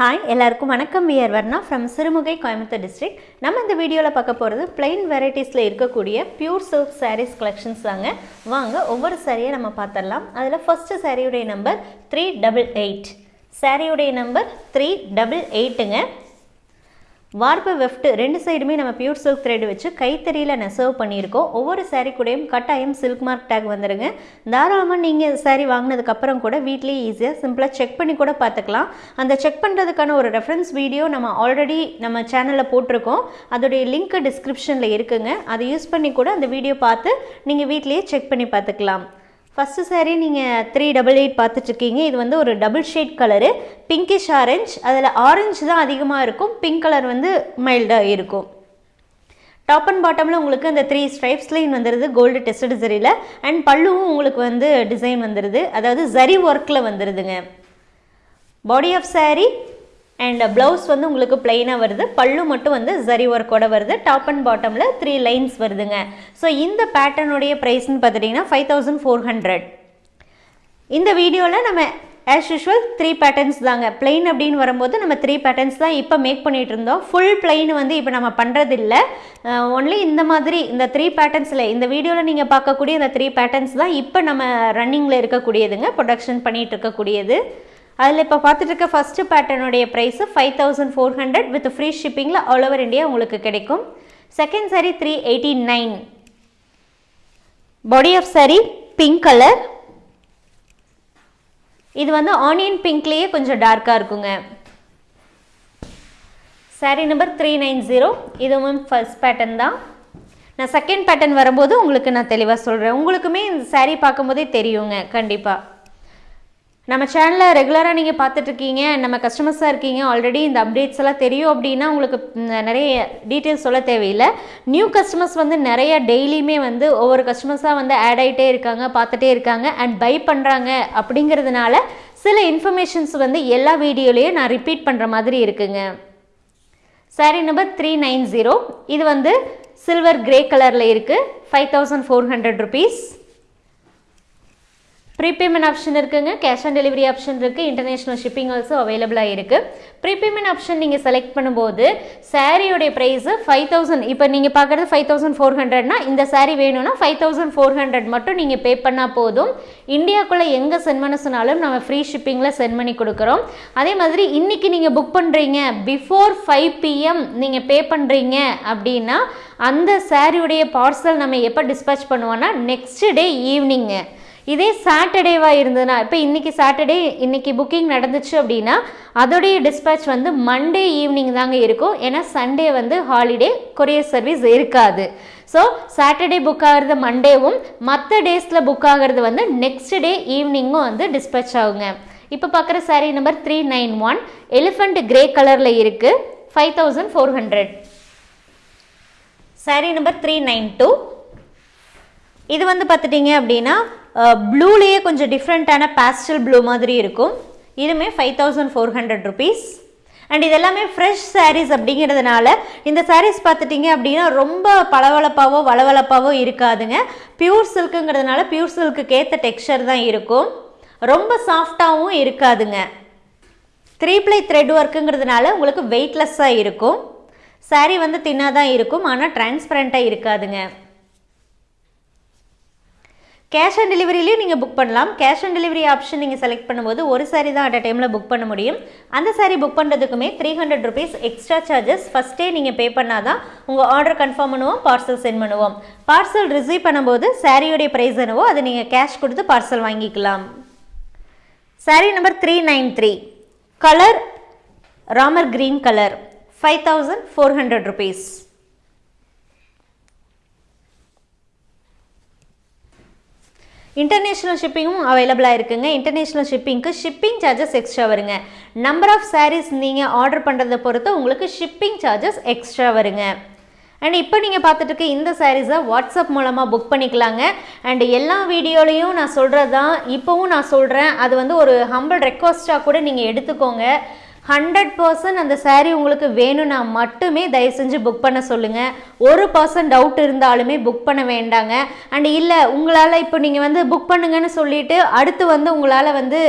Hi எல்லாருக்கும் வணக்கம். We're Varna from Sirumugai Coimbatore district நம்ம இந்த வீடியோவில் பார்க்க போகிறது பிளெயின் வெரைட்டிஸில் இருக்கக்கூடிய பியூர் சில்க் சாரீஸ் கலெக்ஷன்ஸ் தாங்க. வாங்க ஒவ்வொரு சாரியை நம்ம பார்த்துடலாம். அதில் ஃபஸ்ட்டு சாரியுடைய நம்பர் த்ரீ டபுள் எயிட் சாரியுடைய நம்பர் த்ரீ டபுள் எயிட்டுங்க வார்ப்பு வெஃப்ட் ரெண்டு சைடுமே நம்ம பியூர் சில்க் த்ரெட் வச்சு கைத்தறியில் நெசவு பண்ணியிருக்கோம். ஒவ்வொரு சாரீ கூடயும் கட்டாயம் சில்க் மார்க் டேக் வந்துடுங்க தாராளமாக நீங்கள் சாரீ வாங்கினதுக்கப்புறம் கூட வீட்லேயே ஈஸியாக சிம்பிளாக செக் பண்ணி கூட பார்த்துக்கலாம். அந்த செக் பண்ணுறதுக்கான ஒரு ரெஃபரன்ஸ் வீடியோ நம்ம ஆல்ரெடி நம்ம சேனலில் போட்டிருக்கோம். அதோடைய லிங்க் டிஸ்கிரிப்ஷனில் இருக்குங்க. அதை யூஸ் பண்ணி கூட அந்த வீடியோ பார்த்து நீங்கள் வீட்லேயே செக் பண்ணி பார்த்துக்கலாம். ஃபஸ்ட்டு சாரீ நீங்கள் த்ரீ டபுள் எயிட் பார்த்துட்ருக்கீங்க இது வந்து ஒரு double shade colour pinkish orange அதில் ஆரஞ்சு தான் அதிகமாக இருக்கும். பிங்க் கலர் வந்து மைல்டாக இருக்கும். டாப் அண்ட் பாட்டமில் உங்களுக்கு அந்த த்ரீ ஸ்ட்ரைப்ஸ் லைன் வந்துடுது கோல்டு டெஸ்டட் ஜரியில் அண்ட் பல்லுவும் உங்களுக்கு வந்து டிசைன் வந்துடுது அதாவது ஜரி ஒர்க்கில் வந்துடுதுங்க body of saree and blouse வந்து உங்களுக்கு பிளெயினாக வருது. பல்லு மட்டும் வந்து ஜரி ஒர்க்கோட வருது. டாப் அண்ட் பாட்டமில் த்ரீ லைன்ஸ் வருதுங்க. ஸோ இந்த பேட்டர்னுடைய ப்ரைஸ்னு பார்த்துட்டிங்கன்னா ஃபைவ் தௌசண்ட் ஃபோர் ஹண்ட்ரட் இந்த வீடியோவில் நம்ம ஆஸ் யூஷுவல் த்ரீ பேட்டர்ன்ஸ் தாங்க. பிளெயின் அப்படின்னு வரும்போது நம்ம த்ரீ பேட்டர்ன்ஸ் தான் இப்போ மேக் பண்ணிகிட்டு இருந்தோம். ஃபுல் பிளெயின் வந்து இப்போ நம்ம பண்ணுறதில்ல ஒன்லி இந்த மாதிரி இந்த த்ரீ பேட்டர்ன்ஸில் இந்த வீடியோவில் நீங்கள் பார்க்கக்கூடிய இந்த த்ரீ பேட்டர்ன்ஸ் தான் இப்போ நம்ம ரன்னிங்கில் இருக்கக்கூடியதுங்க. ப்ரொடக்ஷன் பண்ணிகிட்டு இருக்கக்கூடியது. அதில் இப்போ பார்த்துட்டு இருக்க first பேட்டர்னுடைய price five thousand four hundred with free ஷிப்பிங்கில் all over India உங்களுக்கு கிடைக்கும். Second saree three eighty nine body of saree pink colour இது வந்து ஆனியன் பிங்க்லேயே கொஞ்சம் டார்க்காக இருக்குங்க. Saree number three nine zero இதுவும் ஃபர்ஸ்ட் பேட்டர்ன் தான். நான் செகண்ட் பேட்டர்ன் வரும்போது உங்களுக்கு நான் தெளிவாக சொல்கிறேன் உங்களுக்குமே இந்த saree பார்க்கும்போதே தெரியுங்க கண்டிப்பாக நம்ம சேனலில் ரெகுலராக நீங்கள் பார்த்துட்ருக்கீங்க நம்ம கஸ்டமர்ஸாக இருக்கீங்க ஆல்ரெடி இந்த அப்டேட்ஸ் எல்லாம் தெரியும் அப்படின்னா உங்களுக்கு நிறைய டீட்டெயில்ஸ் சொல்ல தேவையில்லை. நியூ கஸ்டமர்ஸ் வந்து நிறைய டெய்லியுமே வந்து ஒவ்வொரு கஸ்டமர்ஸாக வந்து ஆட் ஆகிட்டே இருக்காங்க பார்த்துட்டே இருக்காங்க அண்ட் பை பண்ணுறாங்க அப்படிங்கிறதுனால சில இன்ஃபர்மேஷன்ஸ் வந்து எல்லா வீடியோலையும் நான் ரிப்பீட் பண்ணுற மாதிரி இருக்குங்க. Saree number three nine zero இது வந்து சில்வர் கிரே கலரில் இருக்குது five thousand four hundred rupees prepayment option இருக்குங்க. கேஷ் ஆன் டெலிவரி ஆப்ஷன் இருக்குது இன்டர்நேஷ்னல் ஷிப்பிங் ஆல்சோ அவைலபிளாக இருக்குது ப்ரீபேமெண்ட் ஆப்ஷன் நீங்கள் செலக்ட் பண்ணும்போது சாரியோடைய ப்ரைஸு ஃபைவ் தௌசண்ட் இப்போ நீங்கள் பார்க்குறது ஃபைவ் தௌசண்ட் ஃபோர் ஹண்ட்ரட்னா இந்த சாரீ வேணும்னா ஃபைவ் தௌசண்ட் ஃபோர் ஹண்ட்ரட் மட்டும் நீங்கள் பே பண்ணால் போதும். இந்தியாக்குள்ளே எங்கே சென்ட் பண்ண சொன்னாலும் நம்ம ஃப்ரீ ஷிப்பிங்கில் சென்ட் பண்ணி கொடுக்குறோம். அதே மாதிரி இன்றைக்கி நீங்கள் புக் பண்ணுறீங்க பிஃபோர் ஃபைவ் பிஎம் நீங்கள் பே பண்ணுறீங்க அப்படின்னா அந்த சாரியுடைய பார்சல் நம்ம எப்போ டிஸ்பேச் பண்ணுவோன்னா நெக்ஸ்ட் டே ஈவினிங்கு இதே சாட்டர்டேவாக இருந்ததுன்னா இப்போ இன்றைக்கி சாட்டர்டே இன்றைக்கி புக்கிங் நடந்துச்சு அப்படின்னா அதோடைய டிஸ்பேச் வந்து மண்டே ஈவினிங் தாங்க இருக்கும். ஏன்னா சண்டே வந்து ஹாலிடே கொரியர் சர்வீஸ் இருக்காது. ஸோ சாட்டர்டே புக் ஆகிறது மண்டேவும் மற்ற டேஸில் புக் ஆகிறது வந்து நெக்ஸ்ட் டே ஈவினிங்கும் வந்து டிஸ்பேச் ஆகுங்க. இப்போ பார்க்குற saree number three nine one elephant grey கலரில் இருக்குது five thousand four hundred saree number three nine two இது வந்து பார்த்துட்டிங்க அப்படின்னா ப்ளூலேயே கொஞ்சம் டிஃப்ரெண்ட்டான பேஸ்டல் ப்ளூ மாதிரி இருக்கும். இதுவுமே five thousand four hundred rupees and இது எல்லாமே ஃப்ரெஷ் சாரீஸ் அப்படிங்கிறதுனால இந்த சாரீஸ் பார்த்துட்டிங்க அப்படின்னா ரொம்ப பளபளப்பாவோ வளவளப்பாவோ இருக்காதுங்க. பியூர் சில்க்குங்கிறதுனால பியூர் சில்க்குக்கு ஏற்ற டெக்ஸ்சர் தான் இருக்கும். ரொம்ப சாஃப்டாகவும் இருக்காதுங்க. த்ரீ ப்ளை த்ரெட் ஒர்க்குங்கிறதுனால உங்களுக்கு வெயிட்லெஸ்ஸாக இருக்கும். சாரீ வந்து தின்னாக தான் இருக்கும் ஆனால் டிரான்ஸ்பரண்ட்டாக இருக்காதுங்க. கேஷ் ஆன் டெலிவரியிலையும் நீங்கள் புக் பண்ணலாம். கேஷ் ஆன் டெலிவரி ஆப்ஷன் நீங்கள் செலக்ட் பண்ணும்போது ஒரு சாரீ தான் அட் அ டைமில் புக் பண்ண முடியும். அந்த saree book பண்ணுறதுக்குமே three hundred rupees extra charges ஃபஸ்ட்டே நீங்கள் பே பண்ணால் தான் உங்கள் ஆர்டர் கன்ஃபார்ம் பண்ணுவோம் பார்சல் சென்ட் பண்ணுவோம். பார்சல் ரிசீவ் பண்ணும்போது சாரியோடைய ப்ரைஸ் என்னவோ அதை நீங்கள் கேஷ் கொடுத்து பார்சல் வாங்கிக்கலாம். Sari number three nine three colour Ramar green colour five thousand four hundred rupees international ஷிப்பிங்கும் அவைலபிளாக இருக்குங்க. இன்டர்நேஷ்னல் ஷிப்பிங்க்கு ஷிப்பிங் சார்ஜஸ் எக்ஸ்ட்ரா வருங்க. நம்பர் ஆஃப் சாரீஸ் நீங்கள் ஆர்டர் பண்ணுறதை பொறுத்து உங்களுக்கு ஷிப்பிங் சார்ஜஸ் எக்ஸ்ட்ரா வருங்க. அண்ட் இப்போ நீங்கள் பார்த்துட்டு இருக்க இந்த சாரீஸை வாட்ஸ்அப் மூலமாக புக் பண்ணிக்கலாங்க. அண்ட் எல்லா வீடியோலையும் நான் சொல்கிறது தான் இப்போவும் நான் சொல்கிறேன் அது வந்து ஒரு ஹம்பிள் ரெக்வஸ்ட்டாக கூட நீங்கள் எடுத்துக்கோங்க. ஹண்ட்ரட் பர்சன்ட் அந்த சாரீ உங்களுக்கு வேணும்னா மட்டுமே தயவு செஞ்சு புக் பண்ண சொல்லுங்கள் ஒரு பர்சன்ட் டவுட் இருந்தாலுமே புக் பண்ண வேண்டாங்க. அண்ட் இல்லை உங்களால் இப்போ நீங்கள் வந்து புக் பண்ணுங்கன்னு சொல்லிட்டு அடுத்து வந்து உங்களால் வந்து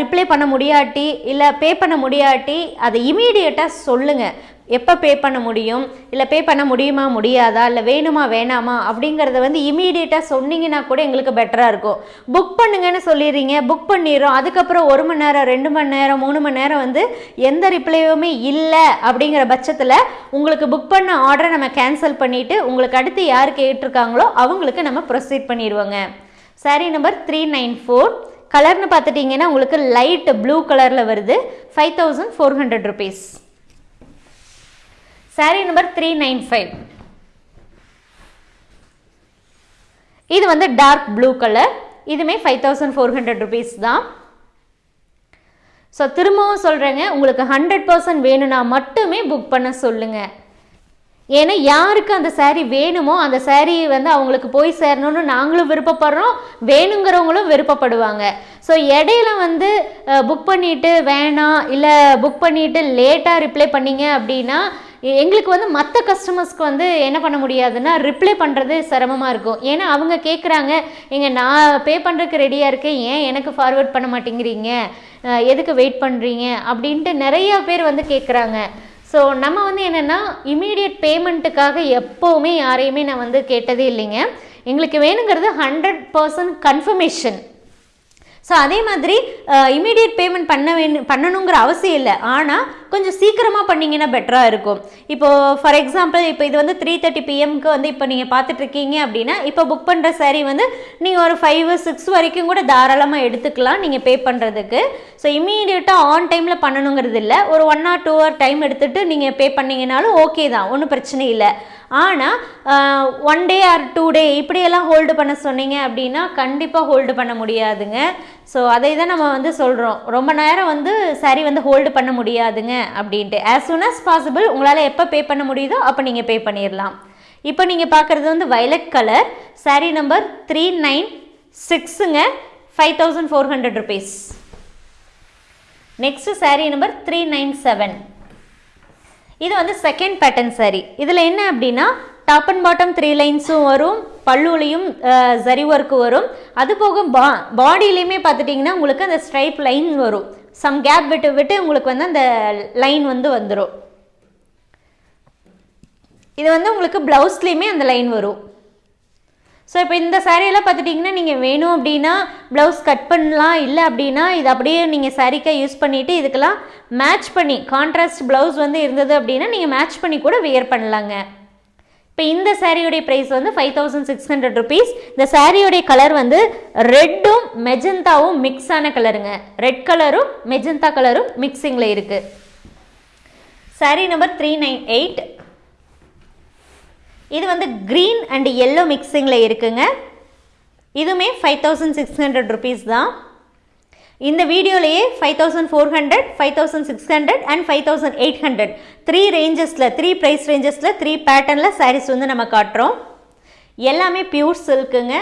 ரிப்ளை பண்ண முடியாட்டி இல்லை பே பண்ண முடியாட்டி அதை இமீடியட்டாக சொல்லுங்கள் எப்போ பே பண்ண முடியும்? இல்லை பே பண்ண முடியுமா முடியாதா? இல்லை வேணுமா வேணாமா? அப்படிங்கிறத வந்து இமீடியட்டாக சொன்னீங்கன்னா கூட எங்களுக்கு பெட்டராக இருக்கும். புக் பண்ணுங்கன்னு சொல்லிடுறீங்க. புக் பண்ணிடுறோம். அதுக்கப்புறம் ஒரு மணி நேரம் ரெண்டு மணி நேரம் மூணு மணி நேரம் வந்து எந்த ரிப்ளையுமே இல்லை அப்படிங்கிற பட்சத்தில் உங்களுக்கு புக் பண்ண ஆர்டரை நம்ம கேன்சல் பண்ணிவிட்டு உங்களுக்கு அடுத்து யார் கேட்டிருக்காங்களோ அவங்களுக்கு நம்ம proceed பண்ணிடுவோங்க. Saree number three nine four கலர்னு பார்த்துட்டிங்கன்னா உங்களுக்கு லைட் ப்ளூ கலரில் வருது. Five thousand four hundred rupees saree number three nine five இது வந்து டார்க் ப்ளூ கலர் இதுமே five thousand four hundred rupees தான். ஸோ திரும்பவும் சொல்கிறேங்க உங்களுக்கு ஹண்ட்ரட் பர்சன்ட் வேணும்னா மட்டுமே புக் பண்ண சொல்லுங்கள் ஏன்னா யாருக்கு அந்த சேரீ வேணுமோ அந்த சேரீ வந்து அவங்களுக்கு போய் சேரணும்னு நாங்களும் விருப்பப்படுறோம் வேணுங்கிறவங்களும் விருப்பப்படுவாங்க. ஸோ இடையில வந்து புக் பண்ணிட்டு வேணாம் இல்லை புக் பண்ணிட்டு லேட்டாக ரிப்ளை பண்ணீங்க அப்படின்னா எங்களுக்கு வந்து மற்ற கஸ்டமர்ஸ்க்கு வந்து என்ன பண்ண முடியாதுன்னா ரிப்ளை பண்ணுறது சிரமமாக இருக்கும். ஏன்னா அவங்க கேட்குறாங்க எங்க நான் பே பண்ணுறதுக்கு ரெடியாக இருக்கேன். ஏன் எனக்கு ஃபார்வர்ட் பண்ண மாட்டேங்கிறீங்க? எதுக்கு வெயிட் பண்ணுறீங்க அப்படின்ட்டு நிறையா பேர் வந்து கேட்குறாங்க ஸோ நம்ம வந்து என்னென்னா இமீடியட் பேமெண்ட்டுக்காக எப்போவுமே யாரையுமே நான் வந்து கேட்டதே இல்லைங்க. எங்களுக்கு வேணுங்கிறது ஹண்ட்ரட் பர்சன்ட் கன்ஃபர்மேஷன் ஸோ அதே மாதிரி இமீடியட் பேமெண்ட் பண்ண வேணும் பண்ணணுங்கிற அவசியம் இல்லை. ஆனால் கொஞ்சம் சீக்கிரமாக பண்ணிங்கன்னா பெட்டராக இருக்கும். இப்போது ஃபார் எக்ஸாம்பிள் இப்போ இது வந்து த்ரீ தேர்ட்டி பிஎம்க்கு வந்து இப்போ நீங்கள் பார்த்துட்ருக்கீங்க அப்படின்னா இப்போ புக் பண்ணுற சாரீ வந்து நீங்கள் ஒரு ஃபைவ் சிக்ஸ் வரைக்கும் கூட தாராளமாக எடுத்துக்கலாம் நீங்கள் பே பண்ணுறதுக்கு ஸோ இமீடியட்டாக ஆன் டைமில் பண்ணணுங்கிறது இல்லை. ஒரு one or two hour time எடுத்துகிட்டு நீங்கள் பே பண்ணிங்கனாலும் ஓகே தான். ஒன்றும் பிரச்சனை இல்லை. ஆனால் one day or two day இப்படியெல்லாம் ஹோல்டு பண்ண சொன்னீங்க அப்படின்னா கண்டிப்பாக ஹோல்டு பண்ண முடியாதுங்க. ஸோ அதை தான் நம்ம வந்து சொல்கிறோம் ரொம்ப நேரம் வந்து சரி வந்து ஹோல்டு பண்ண முடியாதுங்க அப்படின்ட்டு. ஆஸ் சூன் அஸ் பாசிபிள் உங்களால் எப்போ பே பண்ண முடியுதோ அப்போ நீங்கள் பே பண்ணிடலாம் இப்போ நீங்கள் பார்க்குறது வந்து violet colour saree number three nine சிக்ஸுங்க five thousand four hundred rupees next saree number three nine seven இது வந்து செகண்ட் பேட்டர்ன் சாரி. இதில் என்ன அப்படின்னா டாப் அண்ட் பாட்டம் த்ரீ லைன்ஸும் வரும் பல்லுலையும் ஜரி ஒர்க்கு வரும். அது போக பா பாடியிலையுமே பார்த்துட்டிங்கன்னா உங்களுக்கு அந்த ஸ்ட்ரைப் லைன் வரும். சம் கேப் விட்டு விட்டு உங்களுக்கு வந்து அந்த லைன் வந்து வந்துடும் இது வந்து உங்களுக்கு ப்ளவுஸ்லேயுமே அந்த லைன் வரும். ஸோ இப்போ இந்த சாரியெல்லாம் பார்த்துட்டிங்கன்னா நீங்கள் வேணும் அப்படின்னா ப்ளவுஸ் கட் பண்ணலாம். இல்லை அப்படின்னா இது அப்படியே நீங்கள் சாரீக்காக யூஸ் பண்ணிவிட்டு இதுக்கெல்லாம் மேட்ச் பண்ணி கான்ட்ராஸ்ட் ப்ளவுஸ் வந்து இருந்தது அப்படின்னா நீங்கள் மேட்ச் பண்ணி கூட வியர் பண்ணலாங்க. இப்போ இந்த சாரியோடைய ப்ரைஸ் வந்து five thousand six hundred rupees இந்த சாரியோடைய கலர் வந்து ரெட்டும் மெஜந்தாவும் மிக்ஸ் ஆன கலருங்க ரெட் கலரும் மெஜந்தா கலரும் மிக்சிங்கில் இருக்குது saree number three nine eight இது வந்து க்ரீன் அண்ட் எல்லோ மிக்சிங்கில் இருக்குங்க. இதுவுமே five thousand six hundred rupees தான். இந்த வீடியோலையே five thousand four hundred five thousand six hundred and five thousand eight hundred three ரேஞ்சஸில் three price ரேஞ்சஸில் த்ரீ பேட்டர்னில் சாரீஸ் வந்து நம்ம காட்டுறோம். எல்லாமே பியூர் சில்க்குங்க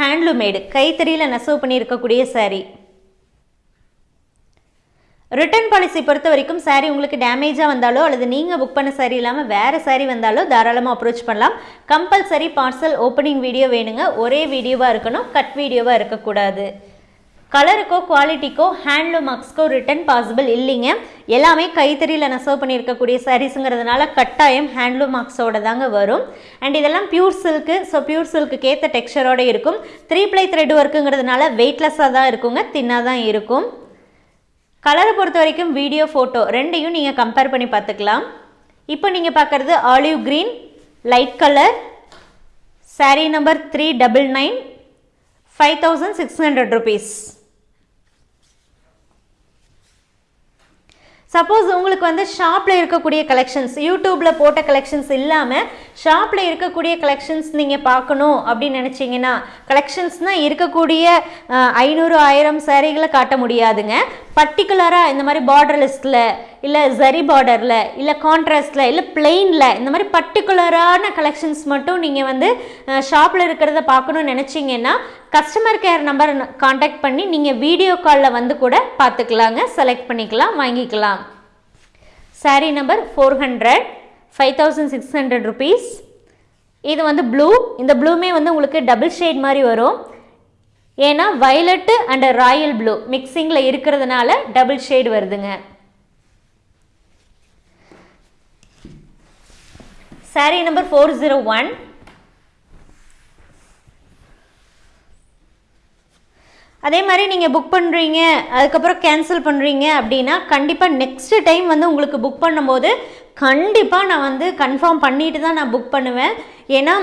ஹேண்ட்லூமேடு கைத்தறியில் நெசவு பண்ணியிருக்கக்கூடிய saree. ரிட்டர்ன் பாலிசி பொறுத்த வரைக்கும் சாரீ உங்களுக்கு டேமேஜாக வந்தாலோ அல்லது நீங்கள் புக் பண்ண saree இல்லாமல் வேறு சாரீ வந்தாலோ தாராளமாக அப்ரோச் பண்ணலாம். கம்பல்சரி பார்சல் ஓப்பனிங் வீடியோ வேணுங்க. ஒரே வீடியோவாக இருக்கணும். கட் வீடியோவாக இருக்கக்கூடாது. கலருக்கோ குவாலிட்டிக்கோ ஹேண்ட்லூம் மார்க்ஸ்க்கோ ரிட்டர்ன் பாசிபிள் இல்லைங்க. எல்லாமே கைத்தறியில் நெசவு பண்ணியிருக்கக்கூடிய சாரீஸுங்கிறதுனால கட்டாயம் ஹேண்ட்லூம் மார்க்ஸோட தாங்க வரும். அண்ட் இதெல்லாம் pure silk so pure silk ஏற்ற டெக்ஸ்சரோட இருக்கும். த்ரீ ப்ளை த்ரெட் ஒர்க்குங்கிறதுனால வெயிட்லெஸ்ஸாக தான் இருக்குங்க. தின்னாக தான் இருக்கும். கலரை பொறுத்த வரைக்கும் வீடியோ ஃபோட்டோ ரெண்டையும் நீங்கள் கம்பேர் பண்ணி பார்த்துக்கலாம். இப்போ நீங்கள் பார்க்குறது olive green light colour saree number three double nine five thousand six hundred rupees suppose உங்களுக்கு வந்து ஷாப்பில் இருக்கக்கூடிய கலெக்ஷன்ஸ் யூடியூப்பில் போட்ட கலெக்ஷன்ஸ் இல்லாமல் ஷாப்பில் இருக்கக்கூடிய கலெக்ஷன்ஸ் நீங்கள் பார்க்கணும் அப்படின்னு நினச்சிங்கன்னா கலெக்ஷன்ஸ்னால் இருக்கக்கூடிய ஐநூறு ஆயிரம் சேரீகளை காட்ட முடியாதுங்க. பர்டிகுலராக இந்த மாதிரி பார்டர்லெஸ்டில் இல்லை ஜரி பார்டரில் இல்லை கான்ட்ராஸ்டில் இல்லை பிளெயினில் இந்த மாதிரி பர்டிகுலரான கலெக்ஷன்ஸ் மட்டும் நீங்கள் வந்து ஷாப்பில் இருக்கிறத பார்க்கணும்னு நினச்சிங்கன்னா கஸ்டமர் கேர் நம்பர் காண்டாக்ட் பண்ணி நீங்கள் வீடியோ காலில் வந்து கூட பார்த்துக்கலாங்க. செலக்ட் பண்ணிக்கலாம் வாங்கிக்கலாம். Saree number four hundred five thousand six hundred rupees இது வந்து ப்ளூ இந்த ப்ளூமே வந்து உங்களுக்கு டபுள் ஷேட் மாதிரி வரும். ஏன்னா வயலட்டு அண்ட் ராயல் ப்ளூ மிக்சிங்கில் இருக்கிறதுனால டபுள் ஷேடு வருதுங்க. Saree number four zero one அதே மாதிரி நீங்கள் புக் பண்ணுறீங்க அதுக்கப்புறம் கேன்சல் பண்ணுறீங்க அப்படின்னா கண்டிப்பாக நெக்ஸ்ட் டைம் வந்து உங்களுக்கு புக் பண்ணும்போது கண்டிப்பாக நான் வந்து கன்ஃபார்ம் பண்ணிட்டு தான் நான் புக் பண்ணுவேன். ஏன்னா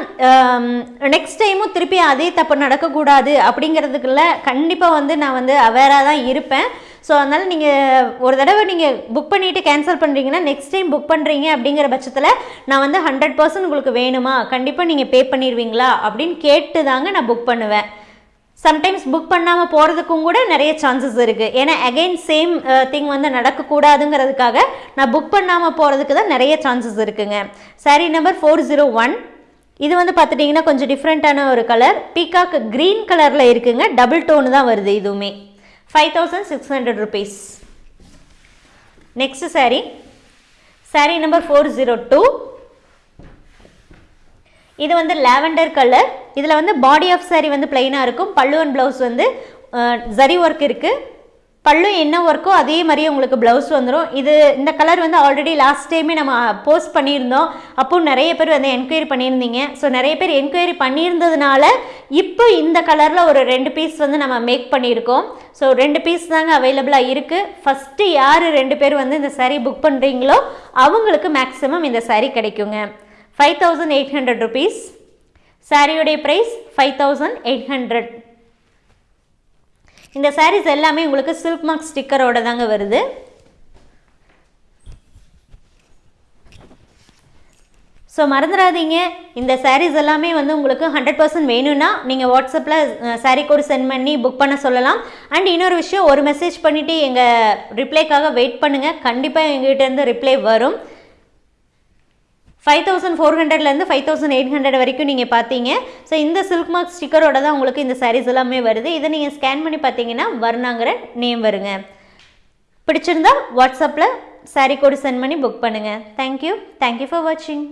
நெக்ஸ்ட் டைமும் திருப்பி அதே தப்பு நடக்கக்கூடாது அப்படிங்கிறதுக்குள்ள கண்டிப்பாக வந்து நான் வந்து அவேராக தான் இருப்பேன். ஸோ அதனால் நீங்கள் ஒரு தடவை நீங்கள் புக் பண்ணிவிட்டு கேன்சல் பண்ணுறீங்கன்னா நெக்ஸ்ட் டைம் புக் பண்ணுறீங்க அப்படிங்கிற பட்சத்தில் நான் வந்து ஹண்ட்ரட் பர்சன்ட் உங்களுக்கு வேணுமா? கண்டிப்பாக நீங்கள் பே பண்ணிடுவீங்களா? அப்படின்னு கேட்டு தாங்க நான் புக் பண்ணுவேன். சம்டைம்ஸ் புக் பண்ணாமல் போகிறதுக்கும் கூட நிறைய சான்சஸ் இருக்குது ஏன்னா அகெயின் சேம் திங் வந்து நடக்கக்கூடாதுங்கிறதுக்காக நான் புக் பண்ணாமல் போகிறதுக்கு தான் நிறைய சான்சஸ் இருக்குங்க. Saree number four zero one இது வந்து பார்த்துட்டிங்கன்னா கொஞ்சம் டிஃப்ரெண்ட்டான ஒரு கலர் பீகாக் க்ரீன் கலரில் இருக்குங்க. டபுள் டோனு தான் வருது இதுவுமே. Five thousand six hundred rupees next saree saree number four zero two இது வந்து லாவெண்டர் கலர் இதில் வந்து பாடி ஆஃப் சாரீ வந்து பிளெயினாக இருக்கும். பல்லுவன் ப்ளவுஸ் வந்து ஜரி ஒர்க் இருக்குது பல்லு என்ன ஒர்க்கோ அதே மாதிரியே உங்களுக்கு ப்ளவுஸ் வந்துடும் இது இந்த கலர் வந்து ஆல்ரெடி லாஸ்ட் டைமே நம்ம போஸ்ட் பண்ணியிருந்தோம். அப்போ நிறைய பேர் வந்து என்கொயரி பண்ணியிருந்தீங்க. ஸோ நிறைய பேர் என்கொயரி பண்ணியிருந்ததுனால இப்போ இந்த கலரில் ஒரு ரெண்டு பீஸ் வந்து நம்ம மேக் பண்ணியிருக்கோம். ஸோ ரெண்டு பீஸ் தாங்க அவைலபிளாக இருக்குது ஃபஸ்ட்டு யார் ரெண்டு பேர் வந்து இந்த சாரீ புக் பண்ணுறீங்களோ அவங்களுக்கு மேக்ஸிமம் இந்த சாரீ கிடைக்குங்க. Five thousand eight hundred rupees சாரியுடைய price five thousand eight hundred இந்த சாரீஸ் எல்லாமே உங்களுக்கு சில்க் மார்க் ஸ்டிக்கரோட தாங்க வருது. ஸோ மறந்துடாதீங்க இந்த சாரீஸ் எல்லாமே வந்து உங்களுக்கு ஹண்ட்ரட் பர்சன்ட் வேணும்னா நீங்கள் வாட்ஸ்அப்பில் சாரீ கோடு சென்ட் பண்ணி புக் பண்ண சொல்லலாம். அண்ட் இன்னொரு விஷயம் ஒரு மெசேஜ் பண்ணிவிட்டு எங்கள் ரிப்ளைக்காக வெயிட் பண்ணுங்கள் கண்டிப்பாக எங்ககிட்டேருந்து ரிப்ளை வரும். ஃபைவ் தௌசண்ட் ஃபோர் ஹண்ட்ரட்லேருந்து ஃபைவ் தௌசண்ட் எயிட் ஹண்ட்ரட் வரைக்கும் நீங்கள் பார்த்தீங்க ஸோ இந்த சில்க் மார்க் ஸ்டிக்கரோட தான் உங்களுக்கு இந்த சாரீஸ் எல்லாமே வருது. இதை நீங்கள் ஸ்கேன் பண்ணி பார்த்தீங்கன்னா வர்ணாங்கிற நேம் வருங்க. பிடிச்சிருந்தா வாட்ஸ்அப்பில் சாரீ கோடு சென்ட் பண்ணி புக் பண்ணுங்கள் thank you thank you for வாட்சிங்